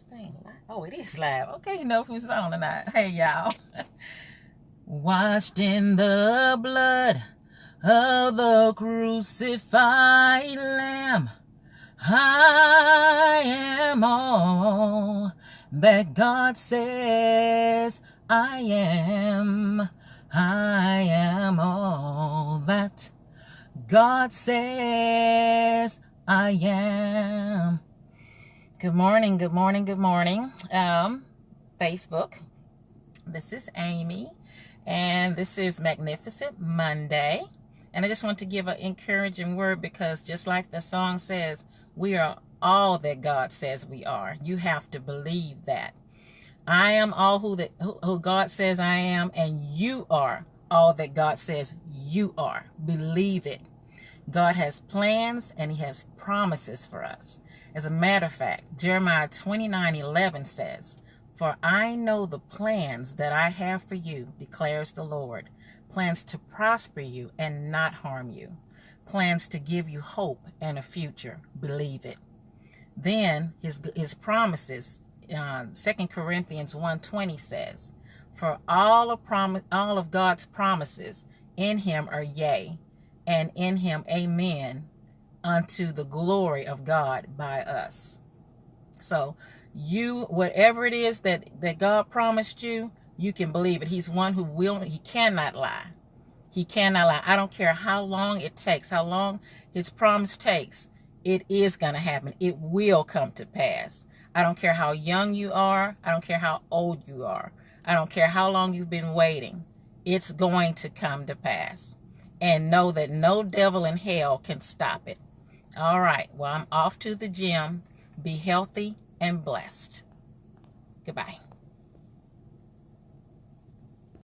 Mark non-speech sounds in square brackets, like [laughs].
this thing live? Oh, it is live. Okay, you know who's on or not. Hey, y'all. [laughs] Washed in the blood of the crucified lamb. I am all that God says I am. I am all that God says I am. Good morning, good morning, good morning. Um, Facebook. This is Amy, and this is Magnificent Monday. And I just want to give an encouraging word because just like the song says, we are all that God says we are. You have to believe that. I am all who, that, who, who God says I am, and you are all that God says you are. Believe it. God has plans and he has promises for us. As a matter of fact, Jeremiah 29, 11 says, For I know the plans that I have for you, declares the Lord, plans to prosper you and not harm you, plans to give you hope and a future. Believe it. Then his, his promises, uh, 2 Corinthians 1.20 says, For all of, all of God's promises in him are yea, and in him amen unto the glory of God by us. So you, whatever it is that, that God promised you, you can believe it. He's one who will, he cannot lie. He cannot lie. I don't care how long it takes, how long his promise takes. It is going to happen. It will come to pass. I don't care how young you are. I don't care how old you are. I don't care how long you've been waiting. It's going to come to pass and know that no devil in hell can stop it. All right, well, I'm off to the gym. Be healthy and blessed. Goodbye.